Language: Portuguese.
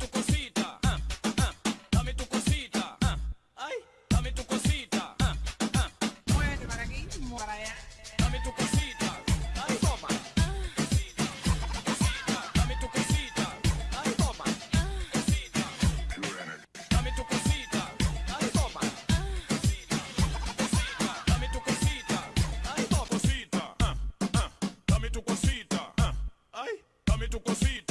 tu cosita, ah, ah, dame tu cosita, ah, ay, dame tu cosita, ah, ah. Muévete para. Dame tu cosita, ay, toma. Cosita, cosita, dame tu cosita, ay, toma. Cosita, dame tu cosita, ay, toma. Cosita, cosita, dame tu cosita, ay, toma. Cosita, ah, ah, dame tu cosita, ah, ay, dame tu cosita.